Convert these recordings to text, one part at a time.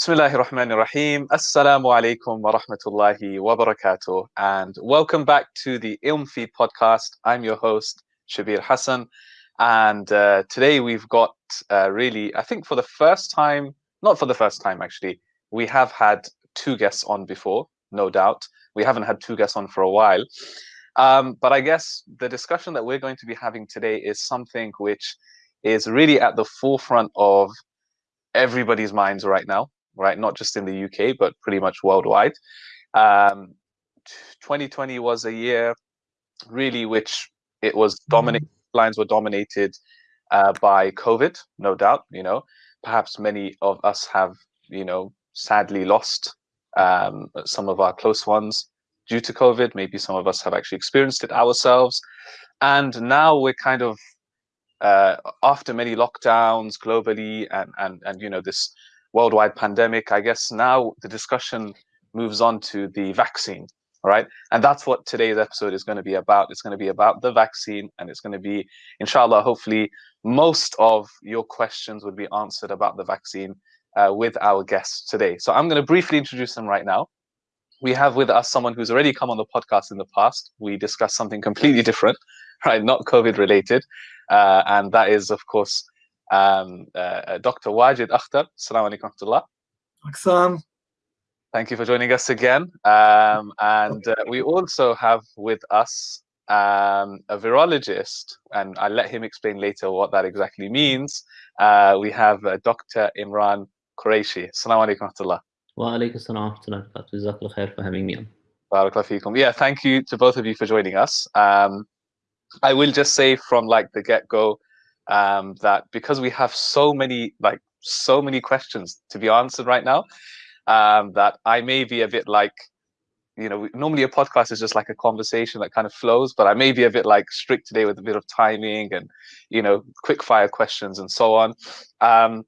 Bismillahir Rahmanir Rahim. Assalamu alaikum wa rahmatullahi wa barakatuh. And welcome back to the Ilm Feed podcast. I'm your host, Shabir Hassan. And uh, today we've got uh, really, I think for the first time, not for the first time actually, we have had two guests on before, no doubt. We haven't had two guests on for a while. Um, but I guess the discussion that we're going to be having today is something which is really at the forefront of everybody's minds right now, right? Not just in the UK, but pretty much worldwide. Um, 2020 was a year really which it was mm-hmm. dominated, lines were dominated uh, by COVID, no doubt, you know, perhaps many of us have, you know, sadly lost um, some of our close ones due to COVID. Maybe some of us have actually experienced it ourselves. And now we're kind of uh, after many lockdowns globally and, and, and, you know, this worldwide pandemic, I guess now the discussion moves on to the vaccine, all right? And that's what today's episode is going to be about. It's going to be about the vaccine and it's going to be, inshallah, hopefully most of your questions would be answered about the vaccine uh, with our guests today. So I'm going to briefly introduce them right now we have with us someone who's already come on the podcast in the past. We discussed something completely different, right? Not COVID related. Uh, and that is, of course, um, uh, uh Dr. Wajid Akhtar. Assalamu alaikum Aksam. Thank you for joining us again. Um, and uh, we also have with us um, a virologist, and I'll let him explain later what that exactly means. Uh, we have uh, Dr. Imran Qureshi. Assalamu alaikum for having me on. Yeah, thank you to both of you for joining us. Um, I will just say from like the get-go um, that because we have so many like so many questions to be answered right now, um, that I may be a bit like, you know, normally a podcast is just like a conversation that kind of flows, but I may be a bit like strict today with a bit of timing and, you know, quick fire questions and so on. Um,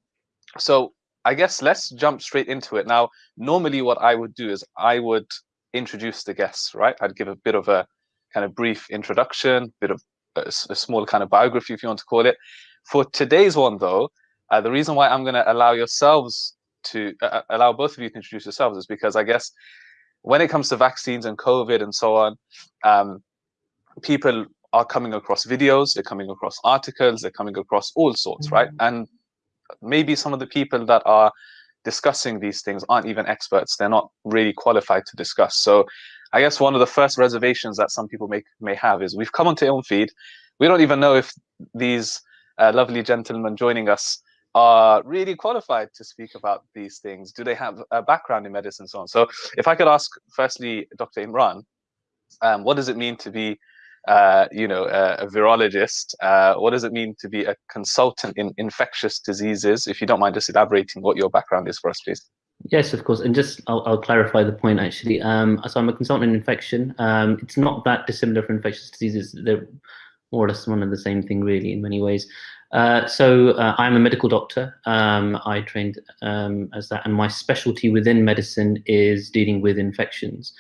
so I guess let's jump straight into it. Now, normally what I would do is I would introduce the guests, right? I'd give a bit of a kind of brief introduction, bit of a, a small kind of biography, if you want to call it. For today's one, though, uh, the reason why I'm going to allow yourselves to uh, uh, allow both of you to introduce yourselves is because I guess when it comes to vaccines and COVID and so on, um, people are coming across videos, they're coming across articles, they're coming across all sorts, mm -hmm. right? And maybe some of the people that are discussing these things aren't even experts. They're not really qualified to discuss. So I guess one of the first reservations that some people may, may have is we've come onto Ilmfeed. We don't even know if these uh, lovely gentlemen joining us are really qualified to speak about these things. Do they have a background in medicine and so on? So if I could ask firstly, Dr. Imran, um, what does it mean to be uh, you know, a, a virologist. Uh, what does it mean to be a consultant in infectious diseases? If you don't mind just elaborating what your background is for us, please. Yes, of course. And just I'll, I'll clarify the point actually. Um, so I'm a consultant in infection. Um, it's not that dissimilar from infectious diseases. They're more or less one and the same thing, really, in many ways. Uh, so uh, I'm a medical doctor. Um, I trained um, as that, and my specialty within medicine is dealing with infections.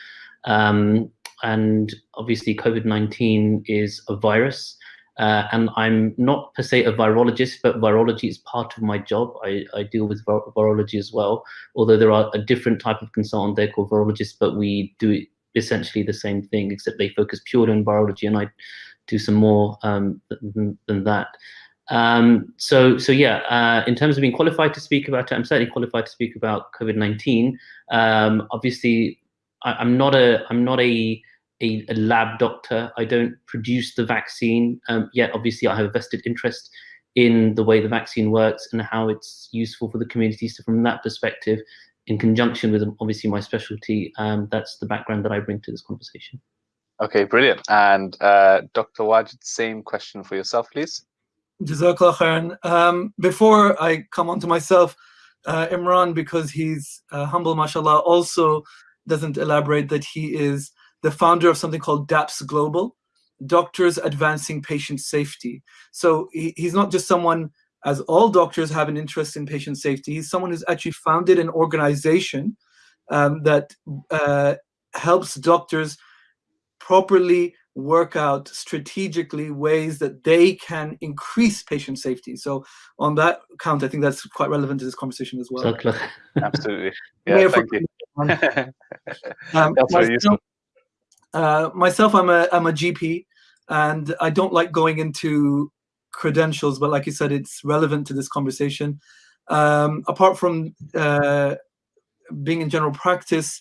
Um, and obviously COVID-19 is a virus. Uh, and I'm not per se a virologist, but virology is part of my job. I, I deal with vir virology as well, although there are a different type of consultant there called virologists, but we do essentially the same thing, except they focus purely on virology, and I do some more um, than, than, that. Um, so, so yeah, uh, in terms of being qualified to speak about it, I'm certainly qualified to speak about COVID-19. Um, obviously, I, am not a I'm not a, a, a lab doctor. I don't produce the vaccine um, yet. Obviously, I have a vested interest in the way the vaccine works and how it's useful for the community. So from that perspective, in conjunction with obviously my specialty, um, that's the background that I bring to this conversation. Okay, brilliant. And uh, Dr. Wajid, same question for yourself, please. Jazakallah khairan. Um, before I come on to myself, uh, Imran, because he's uh, humble, mashallah, also doesn't elaborate that he is the founder of something called DAPS Global, Doctors Advancing Patient Safety. So he, he's not just someone, as all doctors have an interest in patient safety, he's someone who's actually founded an organization um, that uh, helps doctors properly work out strategically ways that they can increase patient safety. So on that count, I think that's quite relevant to this conversation as well. Absolutely. Yeah, thank you. um, myself, uh, myself, I'm a, I'm a GP and I don't like going into credentials, but like you said, it's relevant to this conversation. Um, apart from uh, being in general practice,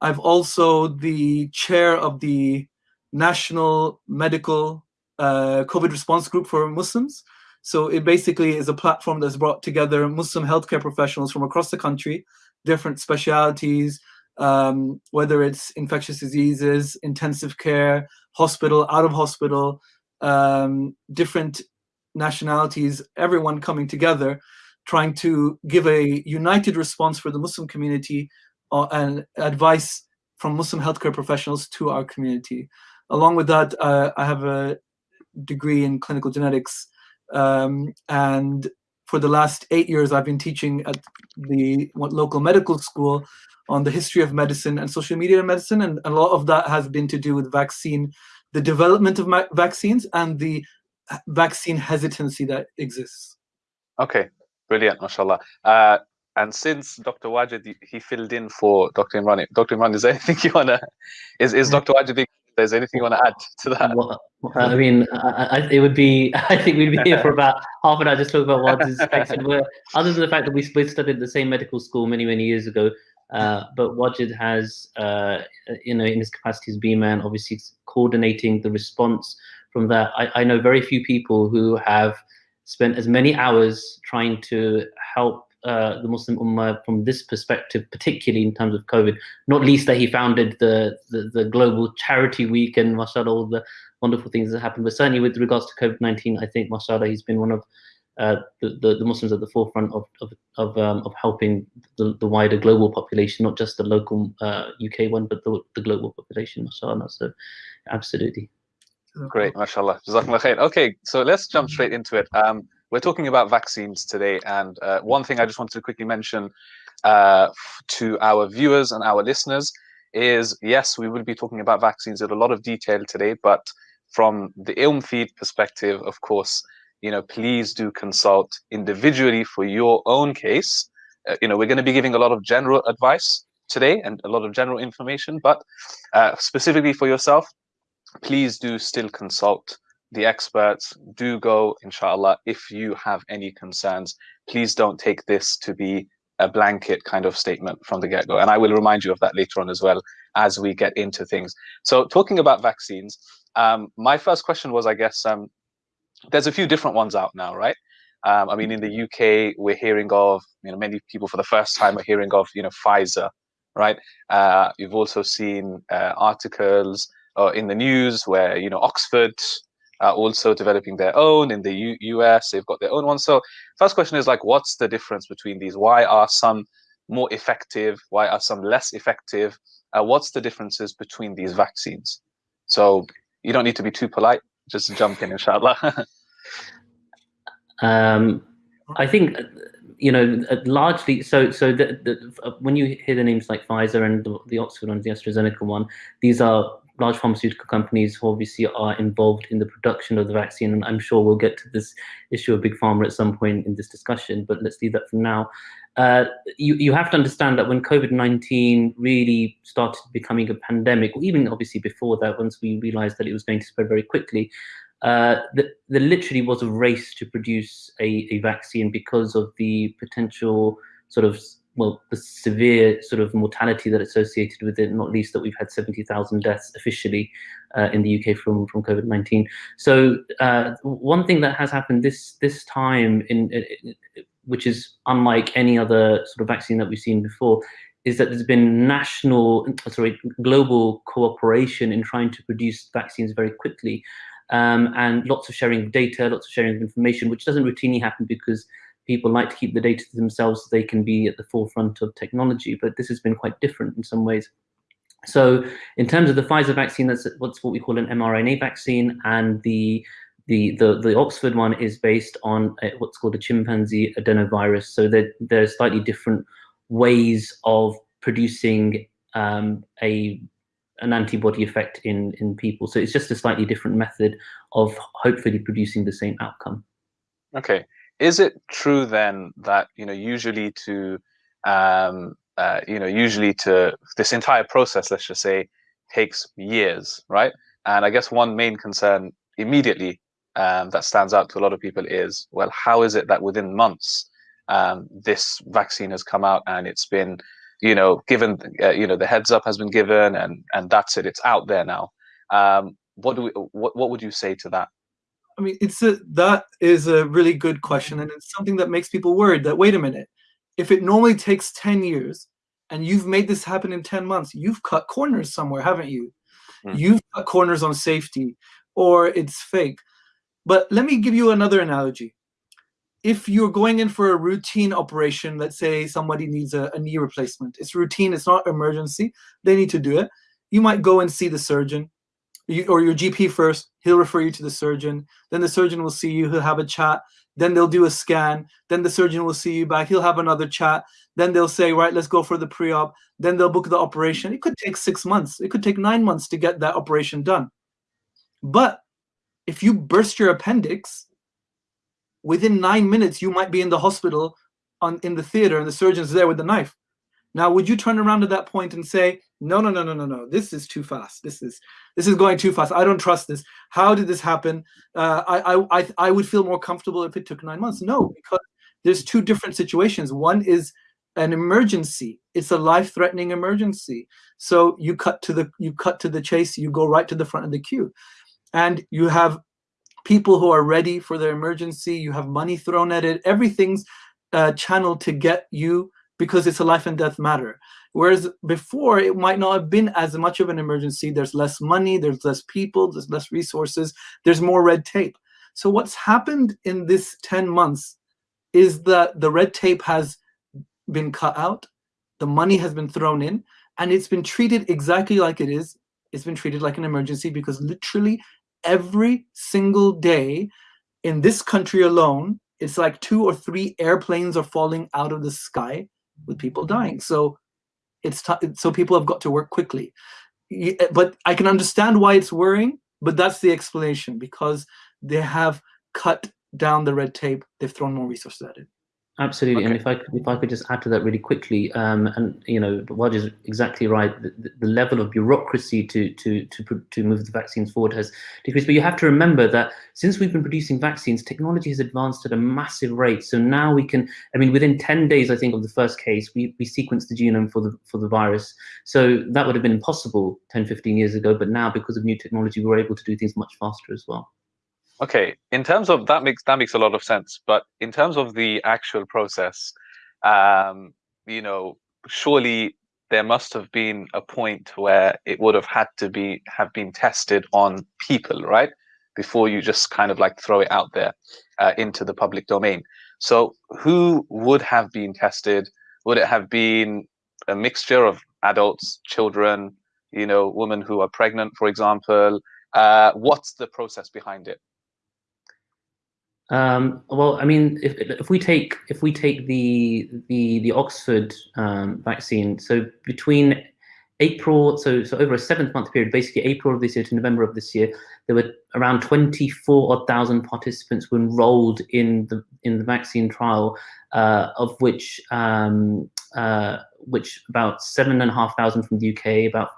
I've also the chair of the National Medical uh, COVID Response Group for Muslims. So it basically is a platform that's brought together Muslim healthcare professionals from across the country, different specialities, um, whether it's infectious diseases, intensive care, hospital, out of hospital, um, different nationalities, everyone coming together, trying to give a united response for the Muslim community uh, and advice from Muslim healthcare professionals to our community. Along with that, uh, I have a degree in clinical genetics, um, and for the last eight years, I've been teaching at the local medical school on the history of medicine and social media medicine, and a lot of that has been to do with vaccine, the development of vaccines, and the vaccine hesitancy that exists. Okay, brilliant, mashallah. Uh, and since Dr. Wajid, he filled in for Dr. Imran. Dr. Imran, is there anything you wanna? Is is Dr. Wajid? There's anything you want to add to that? Well, I mean, I, I, it would be. I think we'd be here for about half an hour just talking about what is expected. other than the fact that we both studied the same medical school many many years ago, uh, but Wajid has, uh, you know, in his capacity as BIMA, obviously coordinating the response from that. I, I know very few people who have spent as many hours trying to help uh, the Muslim Ummah from this perspective, particularly in terms of COVID, not least that he founded the, the, the global charity week and mashallah, all the wonderful things that happened. But certainly with regards to COVID-19, I think mashallah, he's been one of uh, the, the, the, Muslims at the forefront of, of, of, um, of helping the, the wider global population, not just the local uh, UK one, but the, the global population, mashallah. So absolutely. Great, mashallah. Okay, so let's jump straight into it. Um, we're talking about vaccines today, and uh, one thing I just wanted to quickly mention uh, to our viewers and our listeners is, yes, we will be talking about vaccines in a lot of detail today, but from the Ilm Feed perspective, of course, you know, please do consult individually for your own case. Uh, you know, we're going to be giving a lot of general advice today and a lot of general information, but uh, specifically for yourself, please do still consult the experts. Do go, inshallah, if you have any concerns. Please don't take this to be a blanket kind of statement from the get-go. And I will remind you of that later on as well as we get into things. So talking about vaccines, um, my first question was, I guess, um, there's a few different ones out now, right? Um, I mean, in the UK, we're hearing of, you know, many people for the first time are hearing of, you know, Pfizer, right? Uh, you've also seen uh, articles uh, in the news where you know Oxford are also developing their own in the U US. They've got their own one. So first question is like, what's the difference between these? Why are some more effective? Why are some less effective? Uh, what's the differences between these vaccines? So you don't need to be too polite. Just jump in, inshallah. um, I think you know largely. So so the, the, when you hear the names like Pfizer and the, the Oxford and the AstraZeneca one, these are large pharmaceutical companies who obviously are involved in the production of the vaccine. And I'm sure we'll get to this issue of big pharma at some point in this discussion, but let's leave that for now. Uh, you, you have to understand that when COVID-19 really started becoming a pandemic, even obviously before that, once we realized that it was going to spread very quickly, uh, the, there literally was a race to produce a, a vaccine because of the potential sort of well, the severe sort of mortality that associated with it, not least that we've had 70,000 deaths officially uh, in the UK from, from COVID-19. So uh, one thing that has happened this this time, in, in, which is unlike any other sort of vaccine that we've seen before, is that there's been national, sorry, global cooperation in trying to produce vaccines very quickly. Um, and lots of sharing of data, lots of sharing of information, which doesn't routinely happen because people like to keep the data to themselves so they can be at the forefront of technology, but this has been quite different in some ways. So in terms of the Pfizer vaccine, that's what's what we call an mRNA vaccine, and the the the, the Oxford one is based on a, what's called a chimpanzee adenovirus. So there there's slightly different ways of producing um, a an antibody effect in in people. So it's just a slightly different method of hopefully producing the same outcome. Okay. Is it true then that you know usually to um, uh, you know usually to this entire process, let's just say, takes years, right? And I guess one main concern immediately um, that stands out to a lot of people is, well, how is it that within months um, this vaccine has come out and it's been you know, given uh, you know the heads up has been given, and and that's it. It's out there now. Um, what do we? What what would you say to that? I mean, it's a that is a really good question, and it's something that makes people worried. That wait a minute, if it normally takes ten years, and you've made this happen in ten months, you've cut corners somewhere, haven't you? Mm. You've cut corners on safety, or it's fake. But let me give you another analogy if you're going in for a routine operation, let's say somebody needs a, a, knee replacement, it's routine, it's not emergency, they need to do it. You might go and see the surgeon you, or your GP first, he'll refer you to the surgeon. Then the surgeon will see you, he'll have a chat. Then they'll do a scan. Then the surgeon will see you back, he'll have another chat. Then they'll say, right, let's go for the pre-op. Then they'll book the operation. It could take six months. It could take nine months to get that operation done. But if you burst your appendix, within nine minutes, you might be in the hospital on in the theater and the surgeon's there with the knife. Now, would you turn around at that point and say, no, no, no, no, no, no, this is too fast. This is this is going too fast. I don't trust this. How did this happen? Uh, I, I, I would feel more comfortable if it took nine months. No, because there's two different situations. One is an emergency. It's a life-threatening emergency. So you cut to the you cut to the chase. You go right to the front of the queue, and you have people who are ready for their emergency. You have money thrown at it. Everything's uh, channeled to get you because it's a life and death matter. Whereas before, it might not have been as much of an emergency. There's less money, there's less people, there's less resources, there's more red tape. So what's happened in this 10 months is that the red tape has been cut out, the money has been thrown in, and it's been treated exactly like it is. It's been treated like an emergency because literally every single day in this country alone, it's like two or three airplanes are falling out of the sky with people dying. So it's so people have got to work quickly. But I can understand why it's worrying, but that's the explanation because they have cut down the red tape. They've thrown more resources at it. Absolutely, okay. and if I if I could just add to that really quickly, um, and you know, Waj is exactly right. The, the, level of bureaucracy to to to to move the vaccines forward has decreased. But you have to remember that since we've been producing vaccines, technology has advanced at a massive rate. So now we can, I mean, within 10 days, I think, of the first case, we we sequenced the genome for the for the virus. So that would have been impossible 10, 15 years ago. But now, because of new technology, we're able to do things much faster as well. Okay, in terms of that makes that makes a lot of sense. But in terms of the actual process, um, you know, surely there must have been a point where it would have had to be have been tested on people, right? Before you just kind of like throw it out there uh, into the public domain. So who would have been tested? Would it have been a mixture of adults, children, you know, women who are pregnant, for example? Uh, what's the process behind it? Um, well, I mean, if, if we take if we take the the the Oxford um, vaccine, so between April, so so over a seventh month period, basically April of this year to November of this year, there were around 24 thousand participants were enrolled in the in the vaccine trial, uh, of which um, uh, which about seven and a half thousand from the UK, about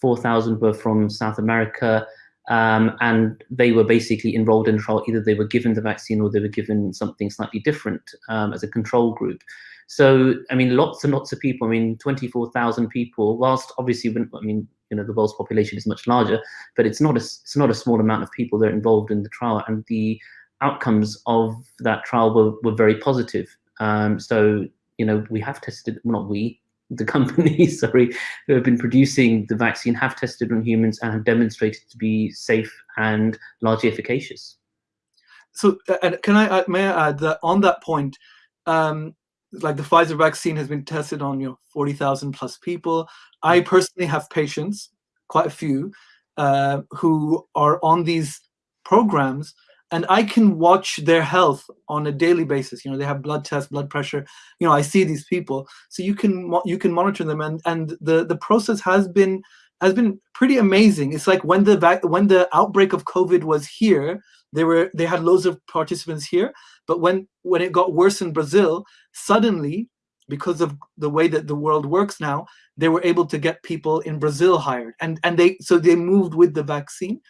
four thousand were from South America, um, and they were basically enrolled in a trial. Either they were given the vaccine or they were given something slightly different um, as a control group. So, I mean, lots and lots of people, I mean, 24,000 people, whilst obviously, I mean, you know, the world's population is much larger, but it's not a, it's not a small amount of people that are involved in the trial. And the outcomes of that trial were, were very positive. Um, so, you know, we have tested, well, not we, the companies, sorry, who have been producing the vaccine have tested on humans and have demonstrated to be safe and largely efficacious. So, and can I may I add that on that point, um, like the Pfizer vaccine has been tested on you know 40,000 plus people. I personally have patients, quite a few, uh, who are on these programs and I can watch their health on a daily basis. You know, they have blood tests, blood pressure. You know, I see these people, so you can you can monitor them, and and the the process has been has been pretty amazing. It's like when the when the outbreak of COVID was here, they were they had loads of participants here, but when when it got worse in Brazil, suddenly because of the way that the world works now, they were able to get people in Brazil hired, and and they so they moved with the vaccine.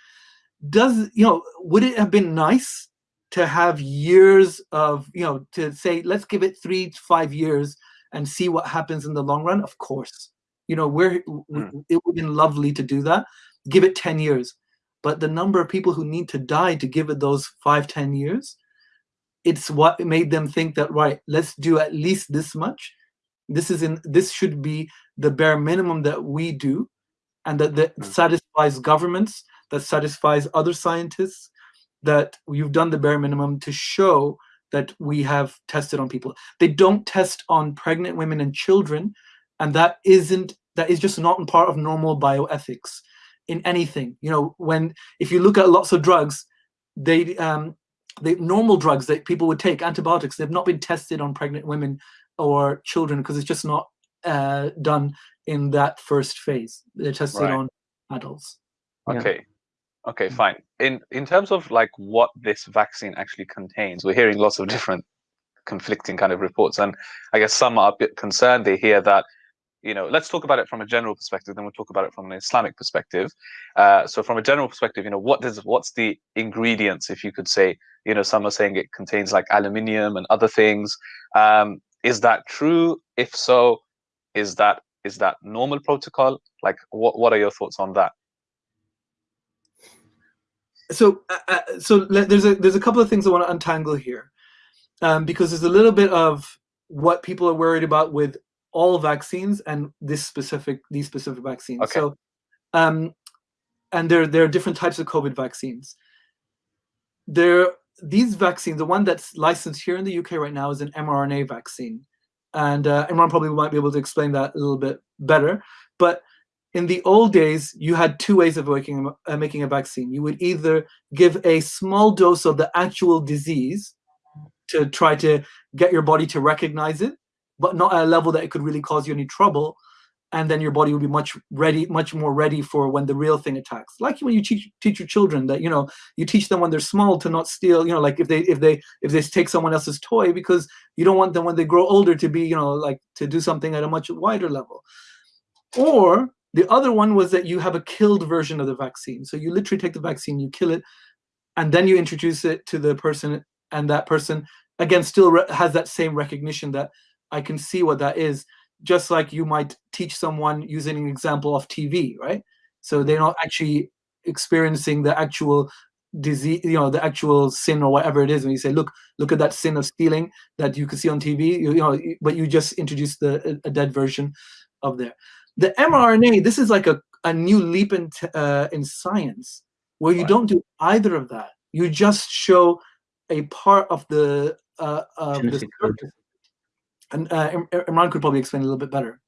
Does you know? Would it have been nice to have years of you know to say let's give it three to five years and see what happens in the long run? Of course, you know we're mm. it would have been lovely to do that. Give it ten years, but the number of people who need to die to give it those five ten years it's what made them think that right let's do at least this much this is in this should be the bare minimum that we do and that, that mm. satisfies governments that satisfies other scientists that you've done the bare minimum to show that we have tested on people they don't test on pregnant women and children and that isn't that is just not part of normal bioethics in anything you know when if you look at lots of drugs they um the normal drugs that people would take, antibiotics, they've not been tested on pregnant women or children because it's just not uh, done in that first phase. They're tested right. on adults. Okay. Yeah. Okay, fine. In in terms of like what this vaccine actually contains, we're hearing lots of different conflicting kind of reports, and I guess some are a bit concerned. They hear that you know, let's talk about it from a general perspective, then we'll talk about it from an Islamic perspective. Uh, so from a general perspective, you know, what does what's the ingredients, if you could say, you know, some are saying it contains like aluminium and other things. Um, is that true? If so, is that is that normal protocol? Like, what what are your thoughts on that? So, uh, uh so there's a there's a couple of things I want to untangle here, um, because there's a little bit of what people are worried about with all vaccines and this specific these specific vaccines. Okay. So, um, and there there are different types of COVID vaccines. There these vaccines, the one that's licensed here in the UK right now is an mRNA vaccine, and uh, Imran probably might be able to explain that a little bit better. But in the old days, you had two ways of making, uh, making a vaccine. You would either give a small dose of the actual disease to try to get your body to recognize it, but not at a level that it could really cause you any trouble and then your body will be much ready much more ready for when the real thing attacks like when you teach teach your children that you know you teach them when they're small to not steal you know like if they if they if they take someone else's toy because you don't want them when they grow older to be you know like to do something at a much wider level or the other one was that you have a killed version of the vaccine so you literally take the vaccine you kill it and then you introduce it to the person and that person again still has that same recognition that I can see what that is, just like you might teach someone using an example of TV, right? So they're not actually experiencing the actual disease, you know, the actual sin or whatever it is. When you say, look, look at that sin of stealing that you can see on TV, you, you know, but you just introduce the a dead version of there. The mRNA, this is like a, a new leap in, uh, in science where you don't do either of that. You just show a part of the uh, uh, the and uh, Imran could probably explain a little bit better.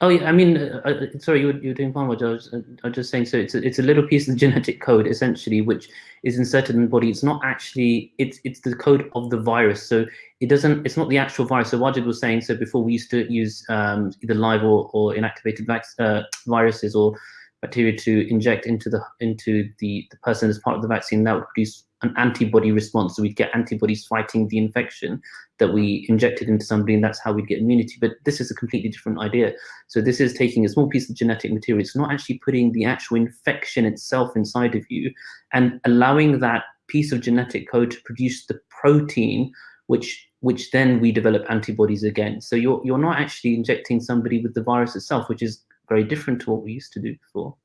Oh yeah, I mean, uh, uh sorry, you were, you were doing fine. What I was, uh, I was just saying. So it's a, it's a little piece of genetic code essentially, which is inserted in the body. It's not actually it's it's the code of the virus. So it doesn't. It's not the actual virus. So Wajid was saying. So before we used to use um, either live or, or inactivated uh, viruses or bacteria to inject into the into the, the person as part of the vaccine that would produce an antibody response so we'd get antibodies fighting the infection that we injected into somebody and that's how we'd get immunity but this is a completely different idea so this is taking a small piece of genetic material it's not actually putting the actual infection itself inside of you and allowing that piece of genetic code to produce the protein which which then we develop antibodies against. so you're you're not actually injecting somebody with the virus itself which is very different to what we used to do before.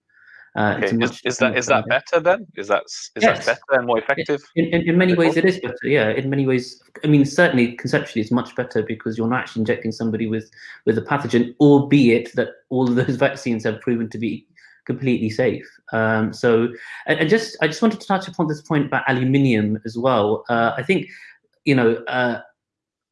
Uh, okay. is, is that is that better then? Is that is yes. that better and more effective? In, in, in many ways, it is better. Yeah, in many ways, I mean, certainly conceptually, it's much better because you're not actually injecting somebody with with a pathogen, albeit that all of those vaccines have proven to be completely safe. Um, so, and, and, just I just wanted to touch upon this point about aluminium as well. Uh, I think, you know. Uh,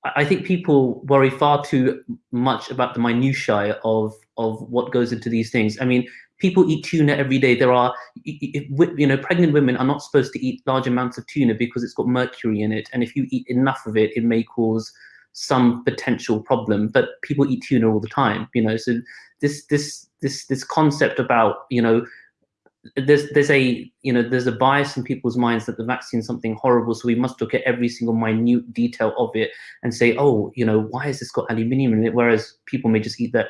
I think people worry far too much about the minutiae of of what goes into these things. I mean, people eat tuna every day. There are, you know, pregnant women are not supposed to eat large amounts of tuna because it's got mercury in it, and if you eat enough of it, it may cause some potential problem, but people eat tuna all the time, you know. So this this this this concept about you know there's there's a you know there's a bias in people's minds that the vaccine is something horrible so we must look at every single minute detail of it and say oh you know why has this got aluminium in it whereas people may just eat that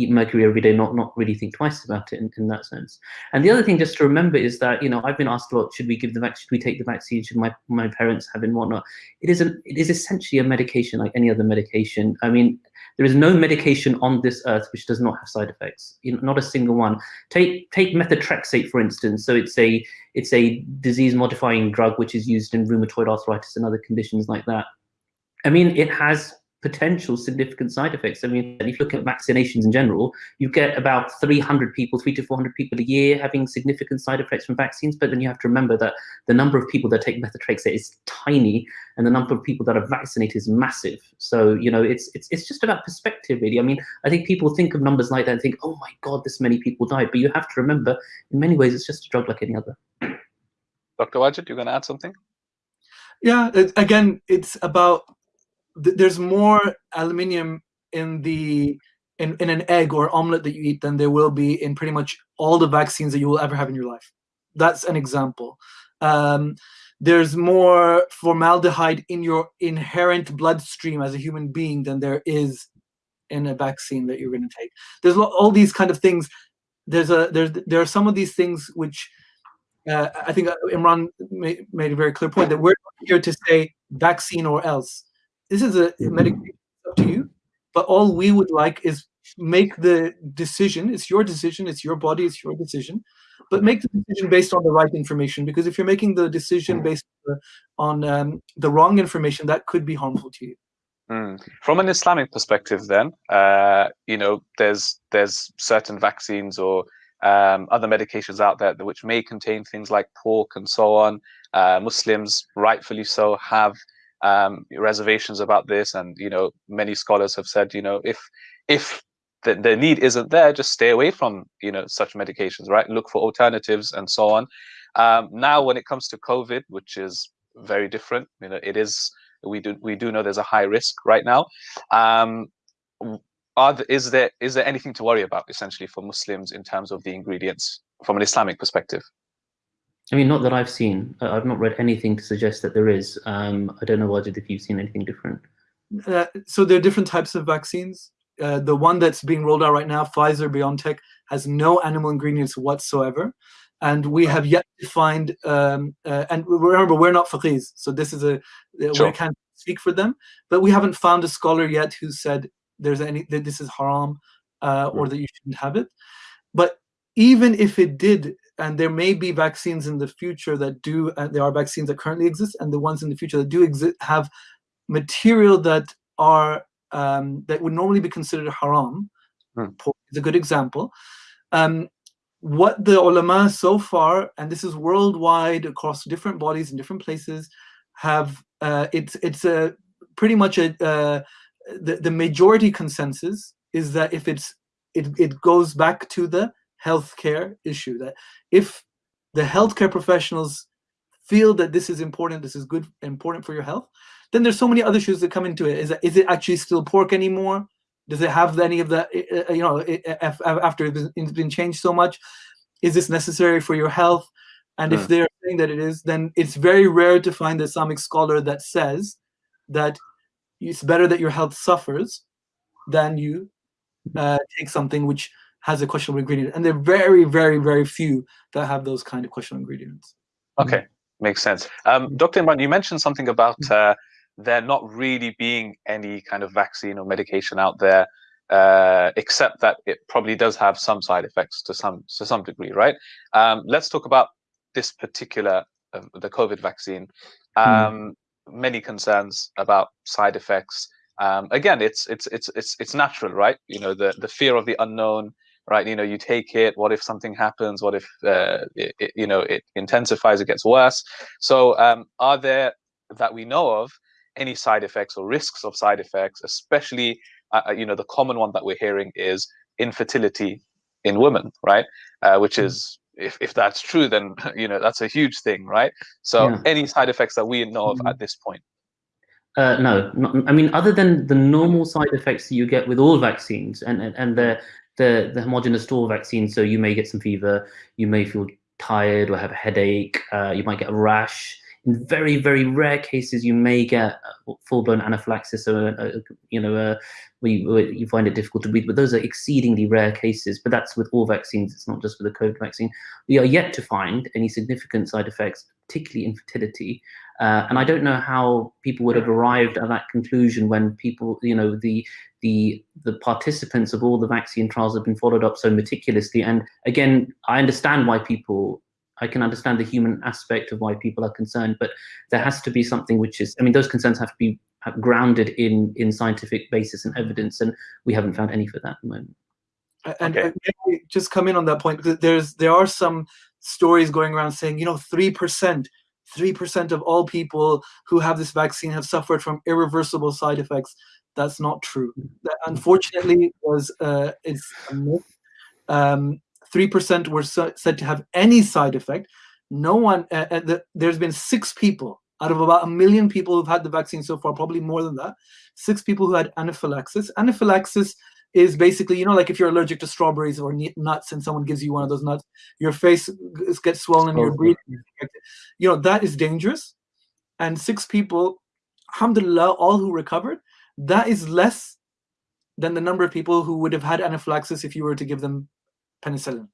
eat mercury every day, not not really think twice about it in, in that sense. And the other thing just to remember is that you know I've been asked a lot: should we give the vaccine? Should we take the vaccine? Should my my parents have it and whatnot? It is an it is essentially a medication like any other medication. I mean, there is no medication on this earth which does not have side effects. You know, not a single one. Take take methotrexate for instance. So it's a it's a disease modifying drug which is used in rheumatoid arthritis and other conditions like that. I mean, it has potential significant side effects. I mean, if you look at vaccinations in general, you get about 300 people, three to 400 people a year having significant side effects from vaccines. But then you have to remember that the number of people that take methotrexate is tiny, and the number of people that are vaccinated is massive. So you know, it's it's it's just about perspective, really. I mean, I think people think of numbers like that and think, oh my God, this many people died. But you have to remember, in many ways, it's just a drug like any other. Dr. Wajid, you're going to add something? Yeah, it, again, it's about th there's more aluminium in the in, in an egg or omelet that you eat than there will be in pretty much all the vaccines that you will ever have in your life. That's an example. Um, there's more formaldehyde in your inherent bloodstream as a human being than there is in a vaccine that you're going to take. There's all these kind of things. There's a there's there are some of these things which uh, I think uh, Imran made, made a very clear point that we're here to say vaccine or else this is a medication up to you, but all we would like is make the decision. It's your decision. It's your body. It's your decision. But make the decision based on the right information. Because if you're making the decision based on um, the wrong information, that could be harmful to you. Mm. From an Islamic perspective, then, uh, you know, there's there's certain vaccines or um, other medications out there which may contain things like pork and so on. Uh, Muslims, rightfully so, have um, reservations about this, and you know many scholars have said you know if if the, the need isn't there, just stay away from you know such medications, right? Look for alternatives and so on. Um, now, when it comes to COVID, which is very different, you know, it is we do we do know there's a high risk right now. Um, are the, is there is there anything to worry about essentially for Muslims in terms of the ingredients from an Islamic perspective? I mean, not that I've seen. I've not read anything to suggest that there is. Um, I don't know, Wajid, if you've seen anything different. Uh, so there are different types of vaccines. Uh, the one that's being rolled out right now, Pfizer BioNTech, has no animal ingredients whatsoever. And we have yet to find, um, uh, and remember, we're not faqihs, so this is a, uh, sure. we can't speak for them, but we haven't found a scholar yet who said there's any, that this is haram uh, or that you shouldn't have it. But even if it did and there may be vaccines in the future that do, uh, there are vaccines that currently exist, and the ones in the future that do exist have material that are um, that would normally be considered haram. Hmm. Is a good example. Um, what the ulama so far, and this is worldwide across different bodies in different places, have uh, it's it's a pretty much a uh, the the majority consensus is that if it's it it goes back to the healthcare issue. That if the healthcare professionals feel that this is important, this is good, important for your health, then there's so many other issues that come into it. Is is it actually still pork anymore? Does it have any of the, eh, eh, eh, you know, after it's been changed so much? Is this necessary for your health? And if hmm. they're saying that it is, then it's very rare to find the Islamic scholar that says that it's better that your health suffers than you uh, take something which has a questionable ingredient, and there are very, very, very few that have those kind of questionable ingredients. Okay, makes sense. Um, Dr. Imran, you mentioned something about uh, there not really being any kind of vaccine or medication out there, uh, except that it probably does have some side effects to some to some degree, right? Um, let's talk about this particular uh, the COVID vaccine. Hmm. Um, mm. Many concerns about side effects. Um, again, it's it's it's it's it's natural, right? You know, the the fear of the unknown, right? You know, you take it. What if something happens? What if uh, it, it, you know it intensifies? It gets worse. So, um, are there that we know of any side effects or risks of side effects? Especially, uh, uh, you know, the common one that we're hearing is infertility in women, right? Uh, which mm. is if, if that's true, then you know that's a huge thing, right? So, yeah. any side effects that we know of mm. at this point? Uh, no, not, I mean, other than the normal side effects that you get with all vaccines and, and, and the, the, the homogenous store vaccine, so you may get some fever, you may feel tired or have a headache, uh, you might get a rash. In very, very rare cases, you may get full-blown anaphylaxis or, you know, where you, where you, find it difficult to breathe, but those are exceedingly rare cases, but that's with all vaccines, it's not just with the COVID vaccine. We are yet to find any significant side effects, particularly infertility, uh, and I don't know how people would have arrived at that conclusion when people, you know, the the the participants of all the vaccine trials have been followed up so meticulously. And again, I understand why people. I can understand the human aspect of why people are concerned, but there has to be something which is. I mean, those concerns have to be grounded in in scientific basis and evidence, and we haven't found any for that at the moment. And, okay. and just come in on that point. There's there are some stories going around saying, you know, three percent 3% of all people who have this vaccine have suffered from irreversible side effects. That's not true. That unfortunately was uh, it's a myth. Um, 3% were so, said to have any side effect. No one, uh, uh, the, there's been six people out of about a million people who've had the vaccine so far, probably more than that, six people who had anaphylaxis. Anaphylaxis is basically, you know, like if you're allergic to strawberries or nuts and someone gives you one of those nuts, your face gets swollen and your breathing You know, that is dangerous. And six people, alhamdulillah, all who recovered, that is less than the number of people who would have had anaphylaxis if you were to give them penicillin.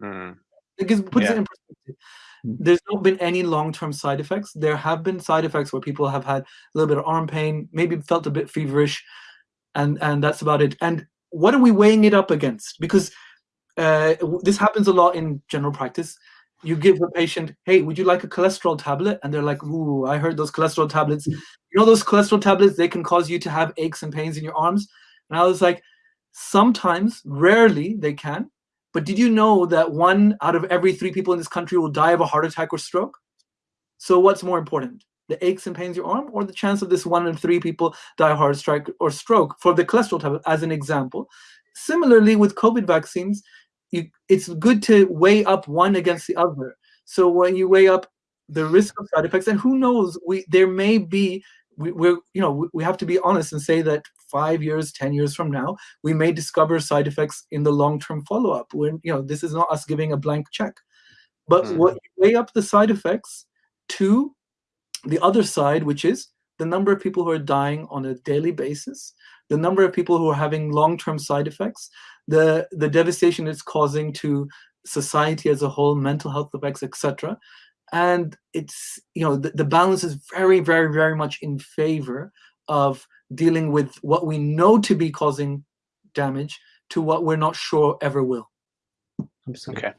Mm. It gives, puts yeah. it in perspective. There's not been any long-term side effects. There have been side effects where people have had a little bit of arm pain, maybe felt a bit feverish, and and that's about it. And what are we weighing it up against? Because uh, this happens a lot in general practice. You give a patient, hey, would you like a cholesterol tablet? And they're like, ooh, I heard those cholesterol tablets. You know those cholesterol tablets, they can cause you to have aches and pains in your arms. And I was like, sometimes, rarely they can. But did you know that one out of every three people in this country will die of a heart attack or stroke? So what's more important? the aches and pains in your arm, or the chance of this one in three people die heart strike or stroke for the cholesterol tablet, as an example. Similarly, with COVID vaccines, you, it's good to weigh up one against the other. So when you weigh up the risk of side effects, and who knows, we there may be we, we're you know we have to be honest and say that five years, ten years from now, we may discover side effects in the long-term follow-up. When you know this is not us giving a blank check, but mm. what weigh up the side effects to the other side, which is the number of people who are dying on a daily basis, the number of people who are having long-term side effects, the, the devastation it's causing to society as a whole, mental health effects, etc. And it's, you know, the, the balance is very, very, very much in favor of dealing with what we know to be causing damage to what we're not sure ever will. Absolutely. Okay.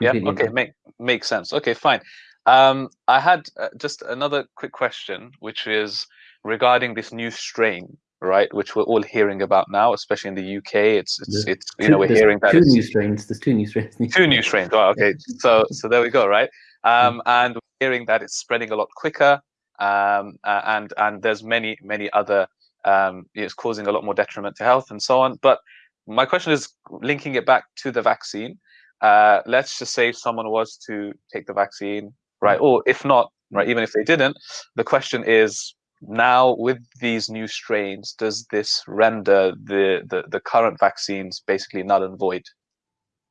Yeah. Okay. Make makes sense. Okay. Fine. Um, I had uh, just another quick question, which is regarding this new strain, right? Which we're all hearing about now, especially in the UK. It's it's, it's you know we're hearing that two new strains. There's two new strains. Two new strains. Oh, okay. So so there we go, right? Um, and we're hearing that it's spreading a lot quicker, um, and and there's many many other um, it's causing a lot more detriment to health and so on. But my question is linking it back to the vaccine. Uh, let's just say someone was to take the vaccine, right? Or if not, right, even if they didn't, the question is now with these new strains, does this render the, the, the current vaccines basically null and void?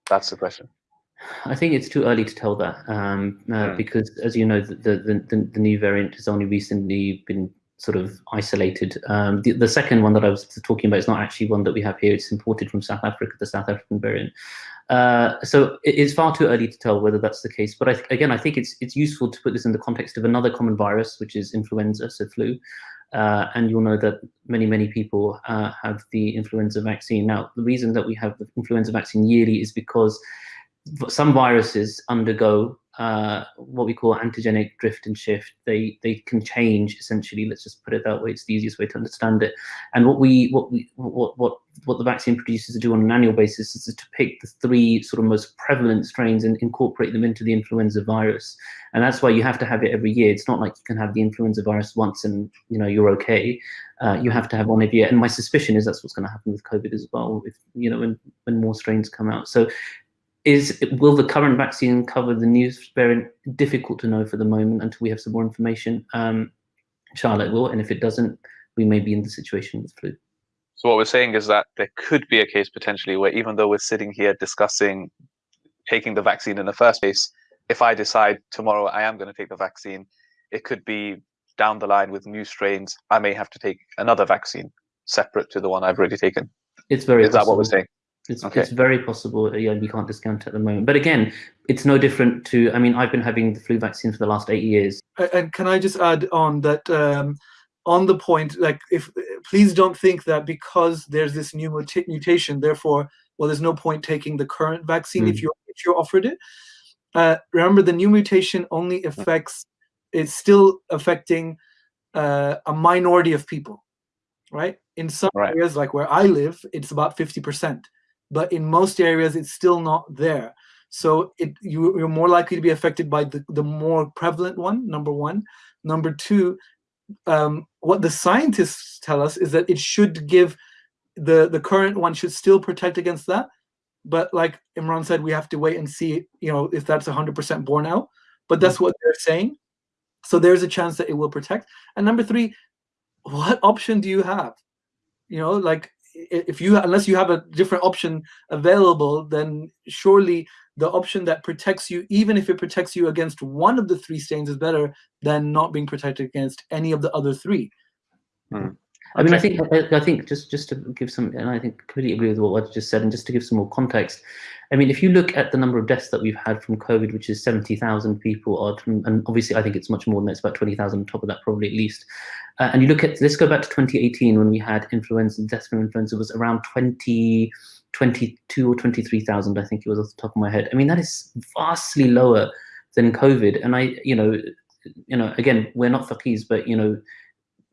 That's the question. I think it's too early to tell that um, uh, mm. because, as you know, the, the, the, the, new variant has only recently been sort of isolated. Um, the, the second one that I was talking about is not actually one that we have here. It's imported from South Africa, the South African variant. Uh, so it is far too early to tell whether that's the case. But I again, I think it's it's useful to put this in the context of another common virus, which is influenza, so flu. Uh, and you'll know that many, many people uh, have the influenza vaccine. Now, the reason that we have the influenza vaccine yearly is because some viruses undergo uh, what we call antigenic drift and shift. They they can change essentially. Let's just put it that way. It's the easiest way to understand it. And what we what we what what what the vaccine producers do on an annual basis is to pick the three sort of most prevalent strains and incorporate them into the influenza virus. And that's why you have to have it every year. It's not like you can have the influenza virus once and you know you're okay. Uh, you have to have one every year. And my suspicion is that's what's going to happen with COVID as well. If you know when when more strains come out. So is will the current vaccine cover the new variant? Difficult to know for the moment until we have some more information. Um, it will. And if it doesn't, we may be in the situation with flu. So what we're saying is that there could be a case potentially where even though we're sitting here discussing taking the vaccine in the first place, if I decide tomorrow I am going to take the vaccine, it could be down the line with new strains, I may have to take another vaccine separate to the one I've already taken. It's very Is that what we're saying? It's, Okay. it's very possible. Yeah, we can't discount it at the moment. But again, it's no different to. I mean, I've been having the flu vaccine for the last eight years. And can I just add on that um, on the point, like if please don't think that because there's this new muta- mutation, therefore, well, there's no point taking the current vaccine if Mm. you if you're offered it. Uh, remember, the new mutation only affects it's still affecting uh, a minority of people, right? In some Right. areas, like where I live, it's about fifty percent, but in most areas, it's still not there. So it you, you're more likely to be affected by the, the more prevalent one. Number one. Number two, um, what the scientists tell us is that it should give the the current one should still protect against that. But like Imran said, we have to wait and see, you know, if that's 100% borne out. But that's what they're saying. So there's a chance that it will protect. And number three, what option do you have? You know, like if you unless you have a different option available, then surely the option that protects you, even if it protects you against one of the three stains, is better than not being protected against any of the other three. Hmm. I mean, I think I, I think just just to give some, and I think completely agree with what I just said, and just to give some more context. I mean, if you look at the number of deaths that we've had from COVID, which is seventy thousand people, odd, and and obviously I think it's much more than that. It's about twenty thousand on top of that, probably at least. Uh, and you look at let's go back to 2018 when we had influenza. Deaths from influenza was around 20, 22 or 23,000, I think it was off the top of my head. I mean, that is vastly lower than COVID. And I, you know, you know, again, we're not faqirs, but you know,